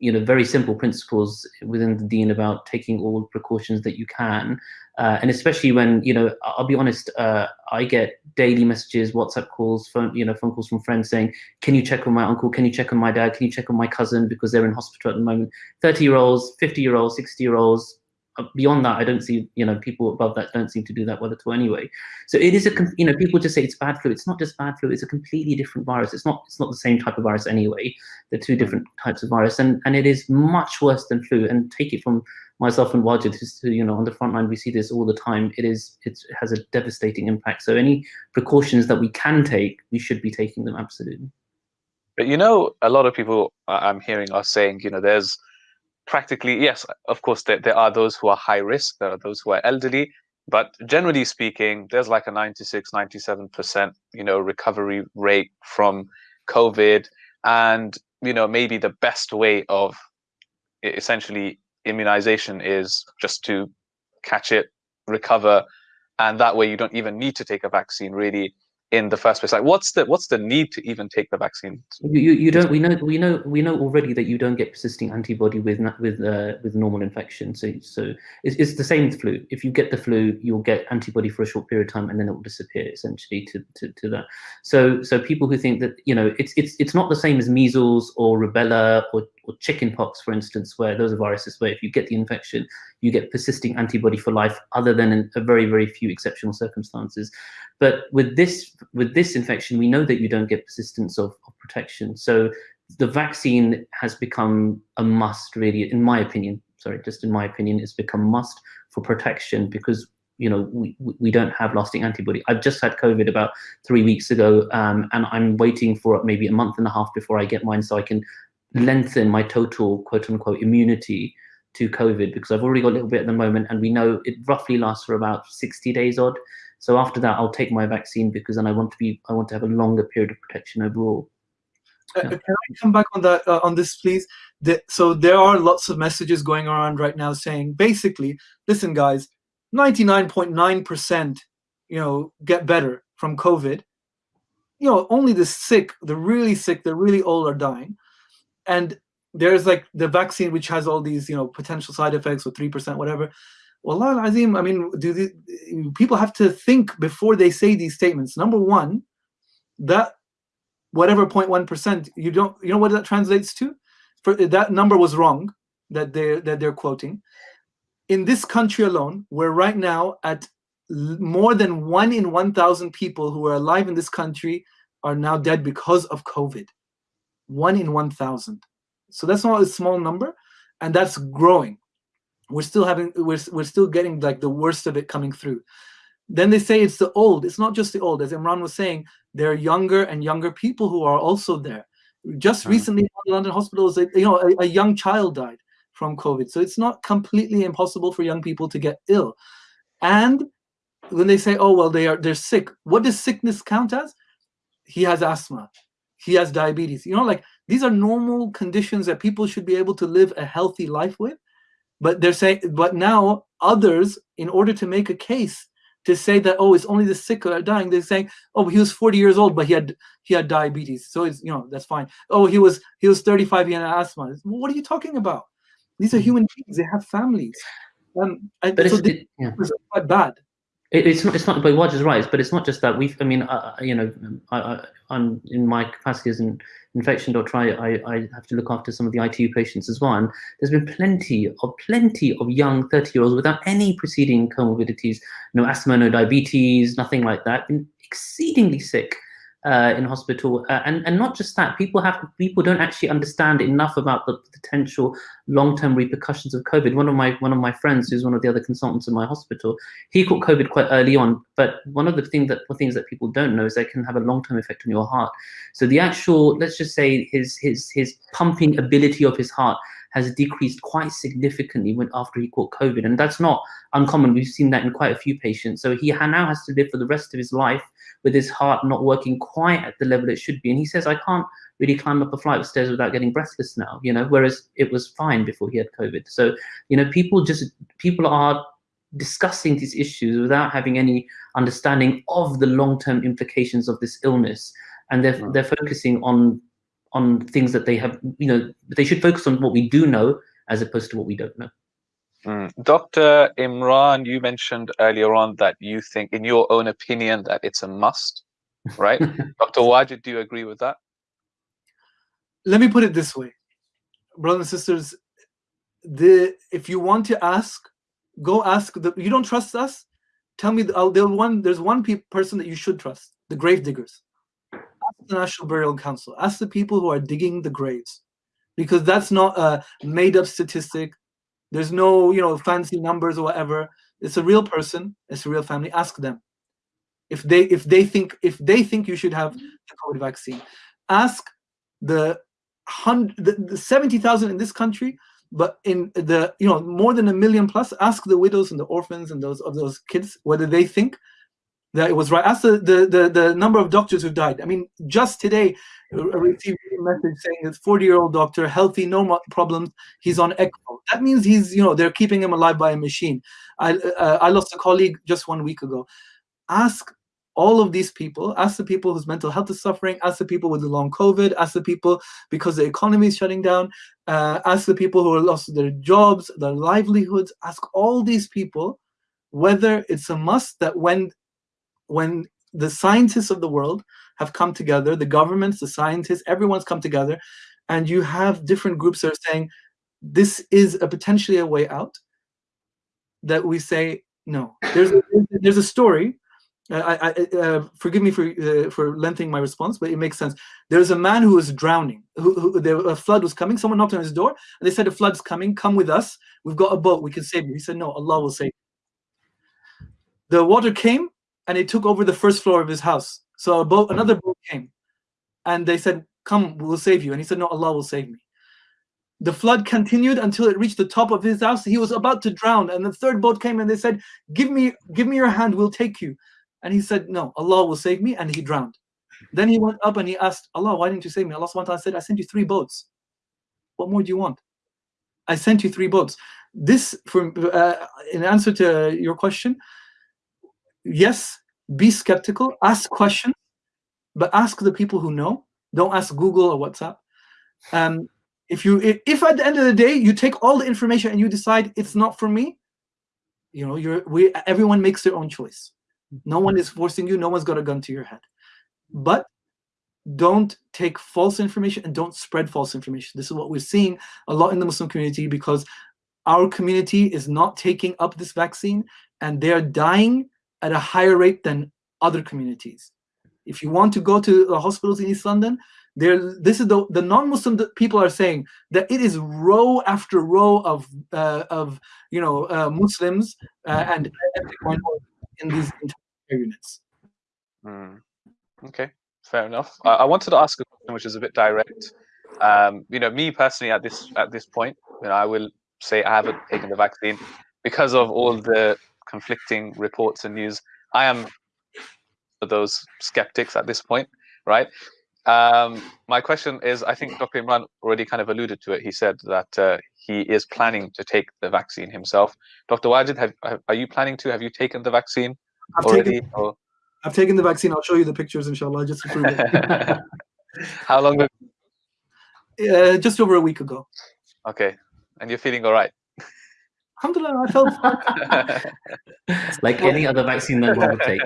you know, very simple principles within the deen about taking all precautions that you can. Uh, and especially when, you know, I'll be honest, uh, I get daily messages, WhatsApp calls, phone, you know, phone calls from friends saying, can you check on my uncle? Can you check on my dad? Can you check on my cousin? Because they're in hospital at the moment. 30 year olds, 50 year olds, 60 year olds. Uh, Beyond that, I don't see, you know, people above that don't seem to do that well at all anyway. So it is a, you know, people just say it's bad flu. It's not just bad flu. It's a completely different virus. It's not, it's not the same type of virus anyway. They're two different types of virus, and and it is much worse than flu. And take it from myself and Wajid, who's you know on the front line, we see this all the time. It is it's, it has a devastating impact. So any precautions that we can take, we should be taking them absolutely. But you know, a lot of people I'm hearing are saying, you know, there's practically, yes, of course, there, there are those who are high risk, there are those who are elderly, but generally speaking, there's like a 96, 97%, you know, recovery rate from COVID. And, you know, maybe the best way of essentially immunization is just to catch it, recover, and that way you don't even need to take a vaccine really in the first place. Like, what's the what's the need to even take the vaccine? You, you, you don't. We know. We know. We know already that you don't get persisting antibody with with uh, with normal infection. So so it's, it's the same flu. If you get the flu, you'll get antibody for a short period of time, and then it will disappear essentially to, to, to that. So so people who think that you know it's it's it's not the same as measles or rubella or or chickenpox, for instance, where those are viruses where if you get the infection, you get persisting antibody for life, other than in a very very few exceptional circumstances. But with this with this infection, we know that you don't get persistence of, of protection. So the vaccine has become a must, really, in my opinion. Sorry, just in my opinion, it's become must for protection because you know we, we don't have lasting antibody. I've just had COVID about three weeks ago, um, and I'm waiting for maybe a month and a half before I get mine, so I can lengthen my total quote unquote immunity to COVID because I've already got a little bit at the moment, and we know it roughly lasts for about 60 days odd. So after that, I'll take my vaccine because then I want to be I want to have a longer period of protection overall. Uh, Can I come back on that uh, on this, please? The, so there are lots of messages going around right now saying, basically, listen, guys, ninety nine point nine percent, you know, get better from COVID. You know, only the sick, the really sick, the really old are dying, and there's like the vaccine which has all these, you know, potential side effects or three percent, whatever. Well, Azim, I mean, do the, people have to think before they say these statements? Number one, that whatever 0.1 percent you don't you know what that translates to for that number was wrong that they that they're quoting in this country alone we're right now at more than one in 1000 people who are alive in this country are now dead because of covid one in 1000 So that's not a small number, and that's growing. We're still having we're we're still getting like the worst of it coming through. Then they say it's the old. It's not just the old. As Imran was saying, there are younger and younger people who are also there. Just hmm. recently, in London hospitals, you know, a, a young child died from COVID. So it's not completely impossible for young people to get ill. And when they say, oh well, they are they're sick, what does sickness count as? He has asthma, he has diabetes. You know, like these are normal conditions that people should be able to live a healthy life with. But they're saying, but now others, in order to make a case to say that oh it's only the sick that are dying they're saying oh he was 40 years old but he had he had diabetes so it's you know that's fine oh he was he was 35 he had asthma what are you talking about these are hmm. human beings they have families um, and but so it's, yeah. quite bad it, it's not. It's not. But Waj is right. But it's not just that. We've. I mean, uh, you know, I, am in my capacity as an infection doctor. I, I, I have to look after some of the ITU patients as well. And there's been plenty of plenty of young 30 year olds without any preceding comorbidities, no asthma, no diabetes, nothing like that, been exceedingly sick uh, in hospital, uh, and and not just that. People have people don't actually understand enough about the potential long-term repercussions of COVID. One of my one of my friends, who's one of the other consultants in my hospital, he caught COVID quite early on. But one of the things that the things that people don't know is they can have a long-term effect on your heart. So the actual, let's just say, his his his pumping ability of his heart has decreased quite significantly when after he caught COVID, and that's not uncommon. We've seen that in quite a few patients. So he now has to live for the rest of his life with his heart not working quite at the level it should be. And he says, I can't really climb up a flight of stairs without getting breathless now, you know, whereas it was fine before he had COVID. So, you know, people just, people are discussing these issues without having any understanding of the long-term implications of this illness. And they're, they're focusing on, on things that they have, you know, they should focus on what we do know as opposed to what we don't know. Mm. Dr. Imran, you mentioned earlier on that you think, in your own opinion, that it's a must, right? Dr. Wajid, do you agree with that? Let me put it this way, brothers and sisters. The if you want to ask, go ask. The, you don't trust us? Tell me. The, there's one. There's one pe person that you should trust. The grave diggers. The National Burial Council. Ask the people who are digging the graves, because that's not a made-up statistic there's no, you know, fancy numbers or whatever. It's a real person. It's a real family. Ask them if they if they think if they think you should have the COVID vaccine. Ask the hundred the, the seventy thousand in this country, but in the you know more than a million plus. Ask the widows and the orphans and those of those kids whether they think that it was right. Ask the, the, the, the number of doctors who died. I mean, just today, I received a message saying this 40-year-old doctor, healthy, no problems, he's on ECMO. That means he's, you know, they're keeping him alive by a machine. I, uh, I lost a colleague just one week ago. Ask all of these people, ask the people whose mental health is suffering, ask the people with the long COVID, ask the people because the economy is shutting down, uh, ask the people who are lost their jobs, their livelihoods, ask all these people whether it's a must that when when the scientists of the world have come together, the governments, the scientists, everyone's come together, and you have different groups that are saying, this is a potentially a way out, that we say, no. There's a, there's a story, uh, I, I, uh, forgive me for uh, for lengthening my response, but it makes sense. There's a man who was drowning. Who, who there, a flood was coming. Someone knocked on his door, and they said, "A flood's coming. Come with us. We've got a boat. We can save you." He said, "No, Allah will save." You. The water came, and it took over the first floor of his house. So a boat, another boat came, and they said, "Come, we'll save you." And he said, "No, Allah will save me." The flood continued until it reached the top of his house. He was about to drown, and the third boat came, and they said, "Give me, give me your hand. We'll take you." And he said, "No, Allah will save me," and he drowned. Then he went up and he asked Allah, "Why didn't you save me?" Allah SWT said, "I sent you three boats. What more do you want? I sent you three boats." This, for uh, in answer to your question, yes, be skeptical, ask questions, but ask the people who know. Don't ask Google or WhatsApp. Um, if you if at the end of the day you take all the information and you decide it's not for me, you know, you're we everyone makes their own choice. No one is forcing you, no one's got a gun to your head. But don't take false information and don't spread false information. This is what we're seeing a lot in the Muslim community because our community is not taking up this vaccine and they're dying at a higher rate than other communities. If you want to go to the hospitals in East London, They're, this is the, the non-Muslim people are saying that it is row after row of uh, of you know uh, Muslims uh, and in these units. Mm. Okay, fair enough. I, I, wanted to ask a question which is a bit direct. Um, you know, me personally at this at this point, you know, I will say I haven't taken the vaccine because of all the conflicting reports and news. I am those skeptics at this point, right? Um, my question is, I think Dr. Imran already kind of alluded to it. He said that uh, he is planning to take the vaccine himself. Dr. Wajid, have, have, are you planning to? Have you taken the vaccine I've already? Taken, or? I've taken the vaccine. I'll show you the pictures, inshallah, just to prove it. How long ago? Uh, just over a week ago. Okay. And you're feeling all right? Alhamdulillah, I felt fine. like any other vaccine that one would take.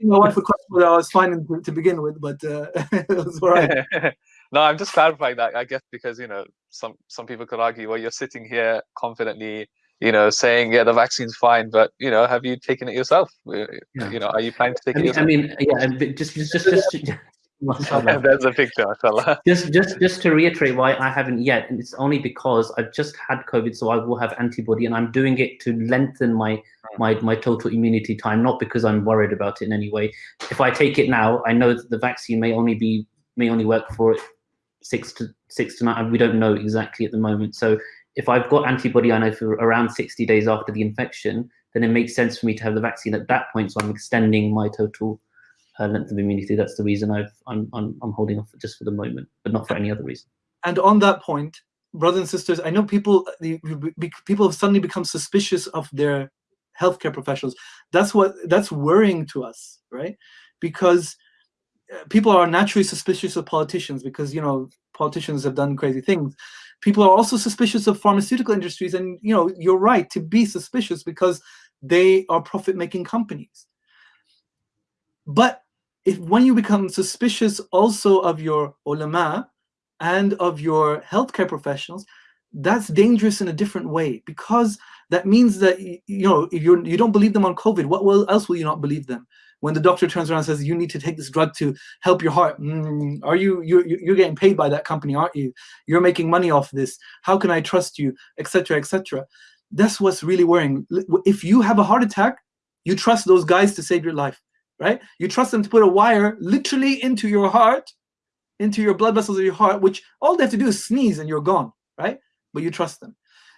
my wife would question whether I was fine to begin with, but uh, it was all right. no, I'm just clarifying that. I guess because you know some some people could argue, well, you're sitting here confidently, you know, saying yeah, the vaccine's fine, but you know, have you taken it yourself? Yeah. You know, are you planning to take I mean, it yourself? I mean, yeah, just just just. just There's a picture, mashallah. Just, just, just to reiterate why I haven't yet, and it's only because I've just had COVID, so I will have antibody, and I'm doing it to lengthen my my my total immunity time, not because I'm worried about it in any way. If I take it now, I know that the vaccine may only be may only work for six to six to nine. We don't know exactly at the moment. So if I've got antibody, I know for around 60 days after the infection, then it makes sense for me to have the vaccine at that point. So I'm extending my total length of immunity. That's the reason I've I'm, I'm I'm holding off just for the moment, but not for any other reason. And on that point, brothers and sisters, I know people the, people have suddenly become suspicious of their healthcare professionals. That's what that's worrying to us, right? Because uh, people are naturally suspicious of politicians because you know politicians have done crazy things. People are also suspicious of pharmaceutical industries, and you know you're right to be suspicious because they are profit-making companies. But if when you become suspicious also of your ulama and of your healthcare professionals, that's dangerous in a different way because that means that you know if you you don't believe them on COVID, what else will you not believe them? When the doctor turns around and says you need to take this drug to help your heart, mm, are you you you're getting paid by that company, aren't you? You're making money off this. How can I trust you, etc., etc. That's what's really worrying. If you have a heart attack, you trust those guys to save your life right? You trust them to put a wire literally into your heart, into your blood vessels of your heart, which all they have to do is sneeze and you're gone, right? But you trust them.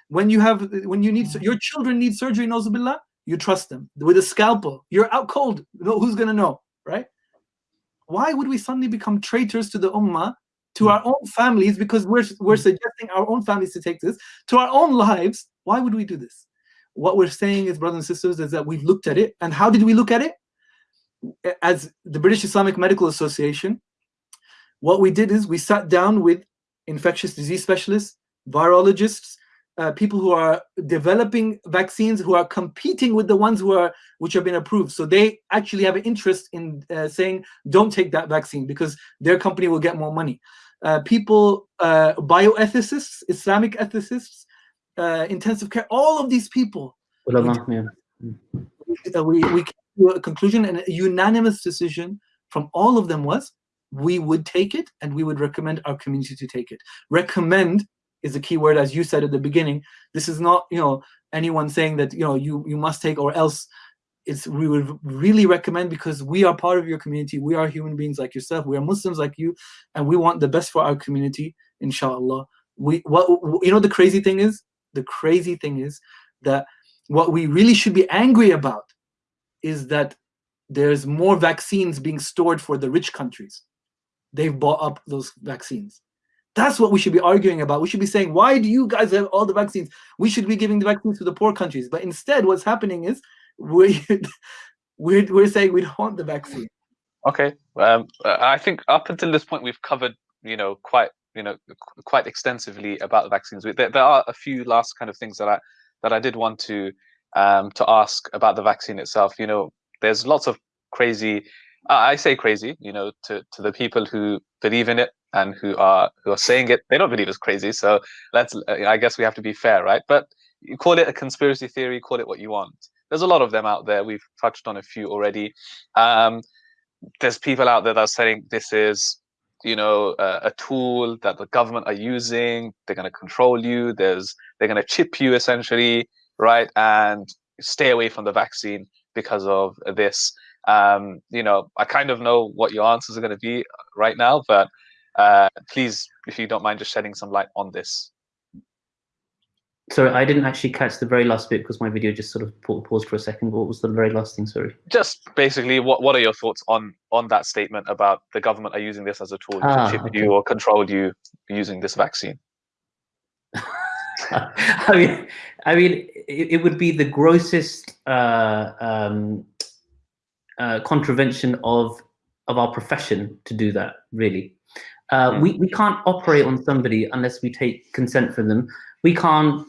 When you have, when you need, your children need surgery, nozubillah, you trust them. With a scalpel, you're out cold. No, who's gonna know, right? Why would we suddenly become traitors to the ummah, to hmm. our own families, because we're, we're hmm. suggesting our own families to take this, to our own lives? Why would we do this? What we're saying is, brothers and sisters, is that we've looked at it. And how did we look at it? As the British Islamic Medical Association, what we did is we sat down with infectious disease specialists, virologists, uh, people who are developing vaccines who are competing with the ones who are which have been approved. So they actually have an interest in uh, saying, don't take that vaccine because their company will get more money. Uh, people, uh, bioethicists, Islamic ethicists, uh, intensive care, all of these people. Well, we, yeah. we, we a conclusion and a unanimous decision from all of them was we would take it and we would recommend our community to take it. Recommend is a key word, as you said at the beginning. This is not, you know, anyone saying that, you know, you, you must take or else it's we would really recommend because we are part of your community. We are human beings like yourself. We are Muslims like you, and we want the best for our community, inshallah. We what you know the crazy thing is? The crazy thing is that what we really should be angry about is that there's more vaccines being stored for the rich countries. They've bought up those vaccines. That's what we should be arguing about. We should be saying, why do you guys have all the vaccines? We should be giving the vaccines to the poor countries. But instead, what's happening is we, we're, we're saying we don't want the vaccine. Okay. Um, I think up until this point, we've covered, you know, quite, you know, quite extensively about the vaccines. There, there are a few last kind of things that I, that I did want to um, to ask about the vaccine itself. You know, there's lots of crazy. I say crazy, you know, to, to the people who believe in it and who are who are saying it. They don't believe it's crazy. So let's. I guess we have to be fair, right? But you call it a conspiracy theory, call it what you want. There's a lot of them out there. We've touched on a few already. Um, there's people out there that are saying this is you know a, a tool that the government are using. They're going to control you. There's they're going to chip you essentially, right? And stay away from the vaccine because of this. Um, you know, I kind of know what your answers are going to be right now, but uh, please, if you don't mind, just shedding some light on this. Sorry, I didn't actually catch the very last bit because my video just sort of paused for a second. What was the very last thing? Sorry. Just basically, what what are your thoughts on on that statement about the government are using this as a tool ah, to chip okay. you or control you using this vaccine? I mean, I mean, it, it would be the grossest uh, um, uh, contravention of of our profession to do that. Really, uh, mm. we we can't operate on somebody unless we take consent from them. We can't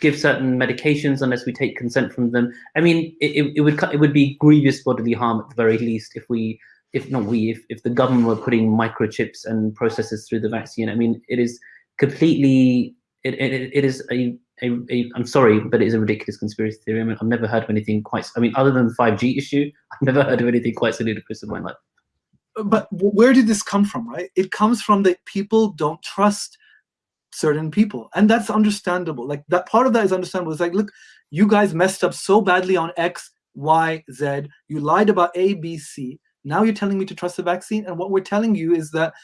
give certain medications unless we take consent from them. I mean, it, it, would it would be grievous bodily harm at the very least if we, if not we, if, if the government were putting microchips and processes through the vaccine. I mean, it is completely, it, it, it is a, a, a, I'm sorry, but it is a ridiculous conspiracy theory. I mean, I've never heard of anything quite, I mean, other than the 5G issue, I've never heard of anything quite so ludicrous in my life. But where did this come from, right? It comes from that people don't trust certain people and that's understandable like that part of that is understandable it's like look you guys messed up so badly on x y z you lied about a b c now you're telling me to trust the vaccine and what we're telling you is that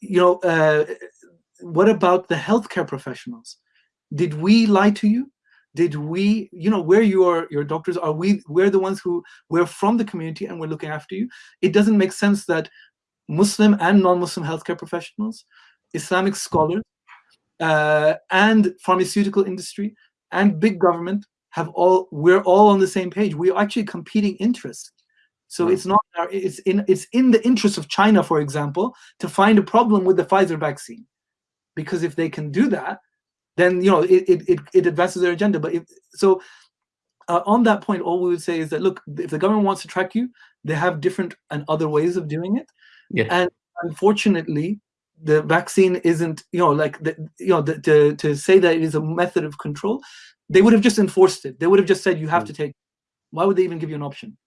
you know uh, what about the healthcare professionals did we lie to you did we you know where you are, your doctors are we we're the ones who we're from the community and we're looking after you it doesn't make sense that muslim and non-muslim healthcare professionals Islamic scholars, uh, and pharmaceutical industry and big government have all we're all on the same page. We're actually competing interests. So mm. it's not it's in it's in the interest of China, for example, to find a problem with the Pfizer vaccine, because if they can do that, then you know it it it, advances their agenda. But if so. Uh, on that point, all we would say is that look, if the government wants to track you, they have different and other ways of doing it. Yeah. And unfortunately, the vaccine isn't, you know, like, the, you know, the, to, to say that it is a method of control, they would have just enforced it. They would have just said, you have mm. to take, why would they even give you an option?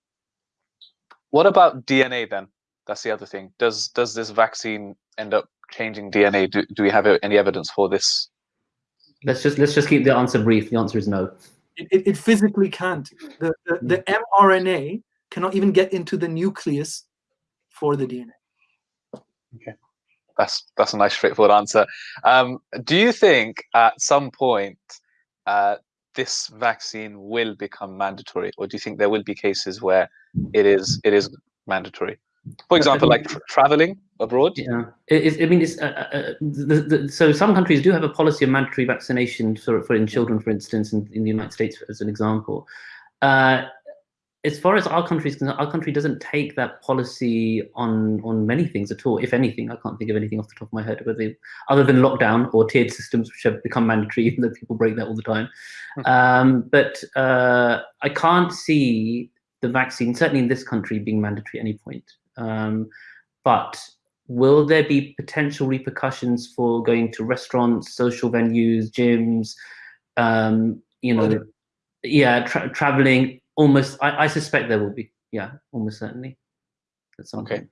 What about DNA then? That's the other thing. Does does this vaccine end up changing DNA? Do, do we have any evidence for this? Let's just let's just keep the answer brief. The answer is no. It, it, it physically can't. The, the, the mRNA cannot even get into the nucleus for the DNA. Okay that's that's a nice straightforward answer. Um, do you think at some point uh, this vaccine will become mandatory, or do you think there will be cases where it is it is mandatory? For example, like tra traveling abroad. Yeah, it, I mean, it's, uh, uh, the, the, so some countries do have a policy of mandatory vaccination for for in children, for instance, in, in the United States, as an example. Uh, as far as our country is concerned, our country doesn't take that policy on on many things at all. If anything, I can't think of anything off the top of my head, they, other than lockdown or tiered systems, which have become mandatory, even though people break that all the time. Hmm. Um, but uh, I can't see the vaccine, certainly in this country, being mandatory at any point. Um, but will there be potential repercussions for going to restaurants, social venues, gyms, um, you know, yeah, tra traveling, almost I, I suspect there will be. Yeah almost certainly. That's okay. point.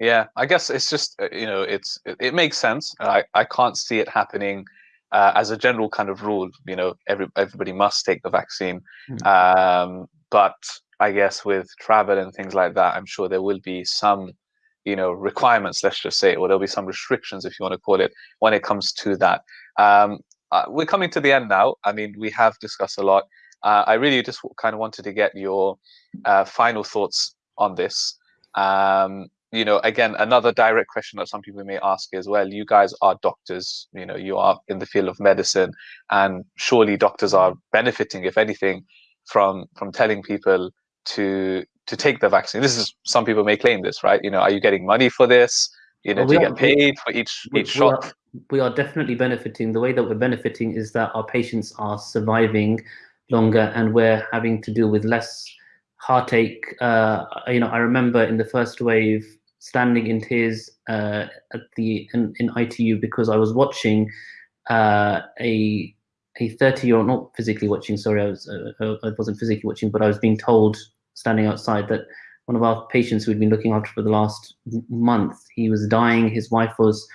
yeah i guess it's just uh, you know it's it, it makes sense i i can't see it happening uh, as a general kind of rule you know every everybody must take the vaccine. Mm. um but i guess with travel and things like that i'm sure there will be some you know requirements let's just say or there'll be some restrictions if you want to call it when it comes to that. Um uh, we're coming to the end now. I mean we have discussed a lot. Uh, I really just kind of wanted to get your uh, final thoughts on this. Um, you know, again, another direct question that some people may ask is, well, you guys are doctors, you know, you are in the field of medicine, and surely doctors are benefiting, if anything, from from telling people to to take the vaccine. This is some people may claim this, right? You know, are you getting money for this? You know, well, do you are, get paid for each we, each we shot? Are, we are definitely benefiting. The way that we're benefiting is that our patients are surviving longer and we're having to deal with less heartache. Uh, you know, I remember in the first wave standing in tears uh, at the in, in, ITU because I was watching uh, a a 30 year old, not physically watching, sorry, I was uh, I wasn't physically watching, but I was being told standing outside that one of our patients we'd been looking after for the last month. He was dying. His wife was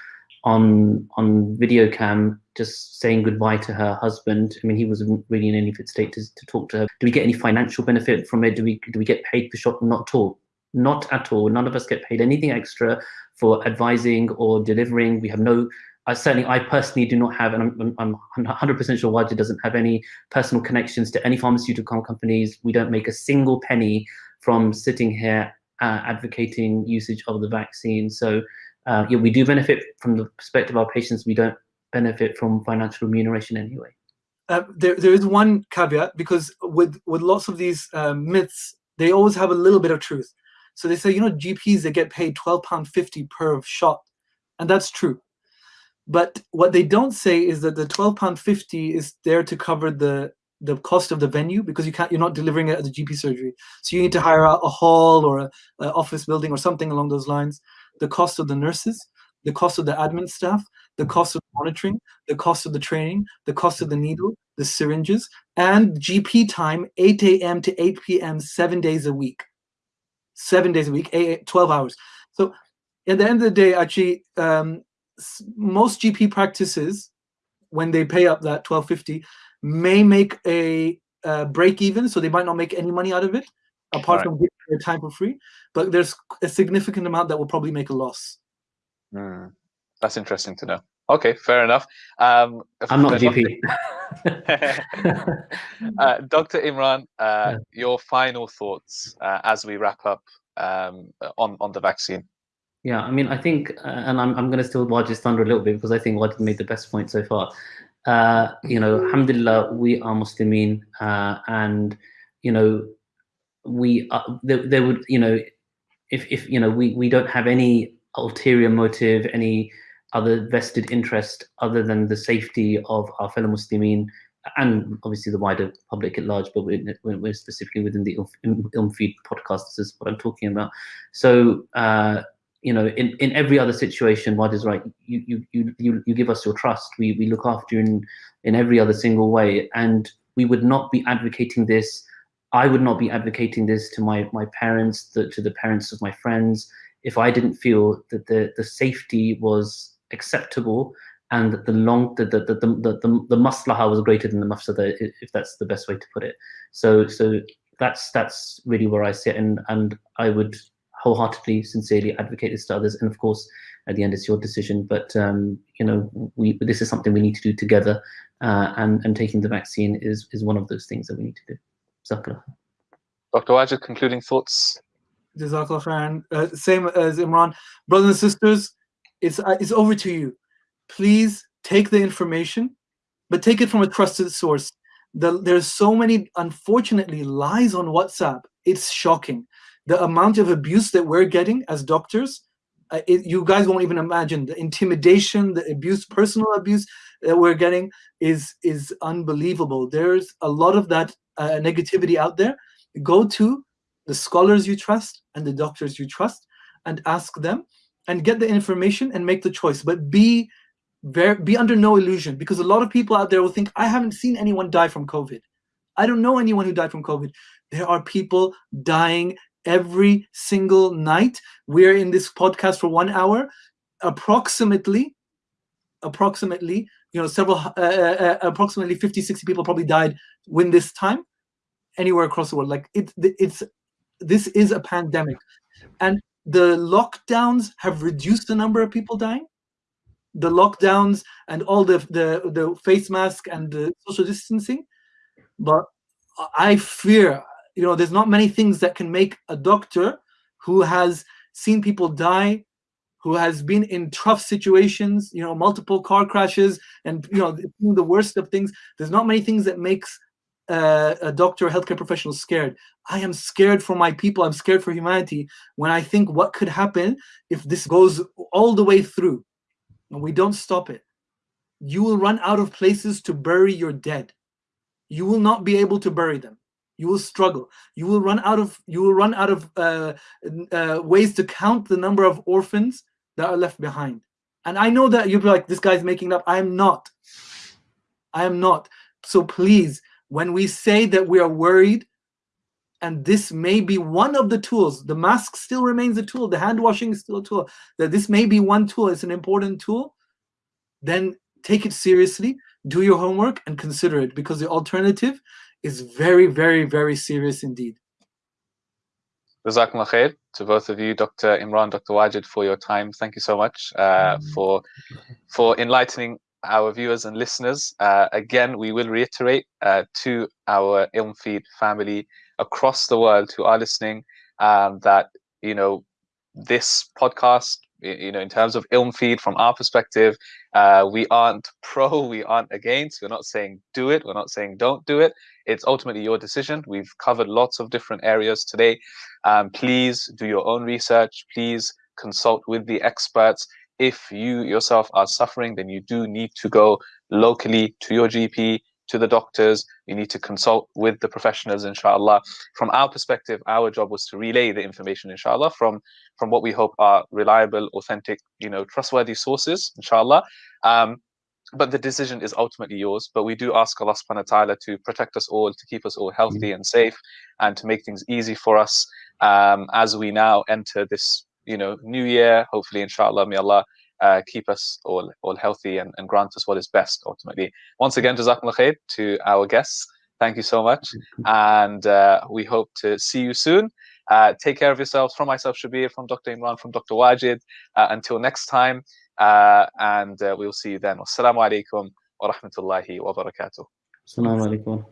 on on video cam just saying goodbye to her husband. I mean, he was really in any fit state to, to talk to her. Do we get any financial benefit from it? Do we do we get paid for shot? Not at all. Not at all. None of us get paid anything extra for advising or delivering. We have no I certainly, I personally do not have, and I'm, I'm 100% sure Wajid doesn't have any personal connections to any pharmaceutical companies. We don't make a single penny from sitting here uh, advocating usage of the vaccine. So uh, yeah, we do benefit from the perspective of our patients. We don't benefit from financial remuneration anyway. Uh, there, there is one caveat because with with lots of these uh, myths, they always have a little bit of truth. So they say, you know, GPs they get paid twelve pound fifty per shot, and that's true. But what they don't say is that the twelve pound fifty is there to cover the the cost of the venue because you can't you're not delivering it at the GP surgery. So you need to hire out a hall or a, a office building or something along those lines. The cost of the nurses, the cost of the admin staff, the cost of monitoring, the cost of the training, the cost of the needle, the syringes, and GP time 8 a.m. to 8 p.m. seven days a week. Seven days a week, eight, 12 hours. So at the end of the day, actually, um, most GP practices, when they pay up that 1250, may make a uh, break even, so they might not make any money out of it, apart right. from giving their time for free. But there's a significant amount that will probably make a loss. Mm, that's interesting to know. Okay, fair enough. Um, I'm not a GP. uh, Dr. Imran, uh, yeah. your final thoughts uh, as we wrap up um, on on the vaccine. Yeah, I mean, I think, uh, and I'm, I'm going to still watch his thunder a little bit because I think Wajid made the best point so far. Uh, you know, alhamdulillah, we are Muslimin, uh, and, you know, we, are, they, they would, you know, if, if, you know, we, we don't have any ulterior motive, any other vested interest other than the safety of our fellow Muslimin and obviously the wider public at large, but we're, we're specifically within the IlmFeed podcast, this is what I'm talking about. So, uh, you know, in, in every other situation, what is right. You, you, you, you, you give us your trust. We, we look after you in, in every other single way. And we would not be advocating this. I would not be advocating this to my, my parents, the, to the parents of my friends, if I didn't feel that the, the safety was acceptable and that the long the the the the, the, the maslaha was greater than the mafsada, if that's the best way to put it. So so that's that's really where I sit, and and I would wholeheartedly, sincerely advocate this to others. And of course, at the end, it's your decision. But um, you know, we this is something we need to do together, uh, and and taking the vaccine is is one of those things that we need to do. Zakla. Dr. Wajid, concluding thoughts. Jazakallah khairan. Uh, same as Imran, brothers and sisters, it's uh, it's over to you. Please take the information, but take it from a trusted source. The, there's so many, unfortunately, lies on WhatsApp. It's shocking the amount of abuse that we're getting as doctors, uh, it, you guys won't even imagine the intimidation, the abuse, personal abuse that we're getting is is unbelievable. There's a lot of that uh, negativity out there. Go to the scholars you trust and the doctors you trust and ask them and get the information and make the choice. But be very be under no illusion because a lot of people out there will think I haven't seen anyone die from COVID. I don't know anyone who died from COVID. There are people dying every single night. We're in this podcast for one hour. Approximately, approximately, you know, several, uh, uh, uh approximately 50, 60 people probably died when this time anywhere across the world. Like it, it's, this is a pandemic. And the lockdowns have reduced the number of people dying. The lockdowns and all the, the, the face mask and the social distancing. But I fear, you know, there's not many things that can make a doctor who has seen people die, who has been in tough situations, you know, multiple car crashes and, you know, the worst of things. There's not many things that makes uh, a doctor or healthcare professional scared. I am scared for my people. I'm scared for humanity when I think what could happen if this goes all the way through and we don't stop it. You will run out of places to bury your dead. You will not be able to bury them you will struggle you will run out of you will run out of uh, uh, ways to count the number of orphans that are left behind and i know that you'll be like this guy's making up i am not i am not so please when we say that we are worried and this may be one of the tools. The mask still remains a tool. The hand washing is still a tool. That this may be one tool. It's an important tool. Then take it seriously. Do your homework and consider it because the alternative is very, very, very serious indeed. Jazakumullah khair to both of you, Dr. Imran, Dr. Wajid, for your time. Thank you so much uh, mm. for for enlightening our viewers and listeners. Uh, again, we will reiterate uh, to our IlmFeed family across the world who are listening um, that you know this podcast you know in terms of IlmFeed, from our perspective uh, we aren't pro we aren't against we're not saying do it we're not saying don't do it it's ultimately your decision we've covered lots of different areas today um, please do your own research please consult with the experts if you yourself are suffering then you do need to go locally to your gp to the doctors. You need to consult with the professionals, inshallah. From our perspective, our job was to relay the information, inshallah, from, from what we hope are reliable, authentic, you know, trustworthy sources, inshallah. Um, but the decision is ultimately yours. But we do ask Allah subhanahu wa ta'ala to protect us all, to keep us all healthy and safe, and to make things easy for us um, as we now enter this, you know, new year. Hopefully, inshallah, may Allah uh, keep us all all healthy and, and grant us what is best ultimately. Once again, Jazakumullah khair to our guests. Thank you so much. And uh, we hope to see you soon. Uh, take care of yourselves. From myself, Shabir, from Dr. Imran, from Dr. Wajid. Uh, until next time, uh, and uh, we'll see you then. Wassalamu alaikum wa rahmatullahi wa barakatuh. Assalamu alaikum